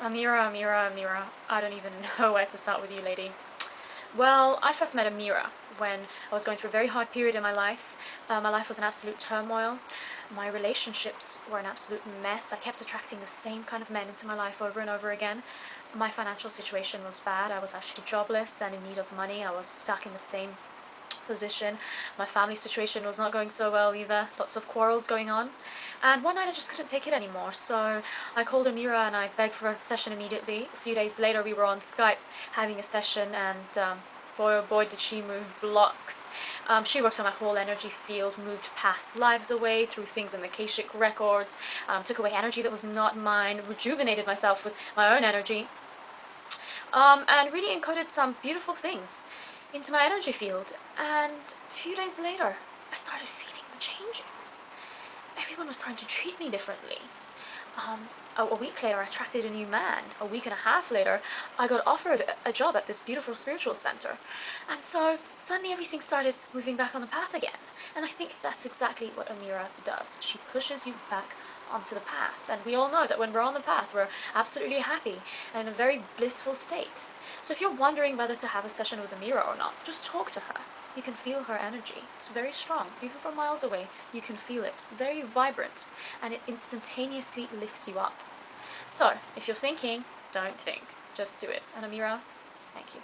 Amira, Amira, Amira. I don't even know where to start with you, lady. Well, I first met Amira when I was going through a very hard period in my life. Uh, my life was an absolute turmoil. My relationships were an absolute mess. I kept attracting the same kind of men into my life over and over again. My financial situation was bad. I was actually jobless and in need of money. I was stuck in the same position. My family situation was not going so well either. Lots of quarrels going on. And one night I just couldn't take it anymore. So I called Amira and I begged for a session immediately. A few days later we were on Skype having a session and um, boy oh boy did she move blocks. Um, she worked on my whole energy field, moved past lives away through things in the Akashic records, um, took away energy that was not mine, rejuvenated myself with my own energy, um, and really encoded some beautiful things into my energy field. And a few days later, I started feeling the changes. Everyone was starting to treat me differently. Um, a, a, week later, I attracted a new man. A week and a half later, I got offered a, a job at this beautiful spiritual center. And so suddenly everything started moving back on the path again. And I think that's exactly what Amira does. She pushes you back onto the path. And we all know that when we're on the path, we're absolutely happy and in a very blissful state. So if you're wondering whether to have a session with Amira or not, just talk to her. You can feel her energy. It's very strong. Even from miles away, you can feel it. Very vibrant. And it instantaneously lifts you up. So, if you're thinking, don't think. Just do it. And Amira, thank you.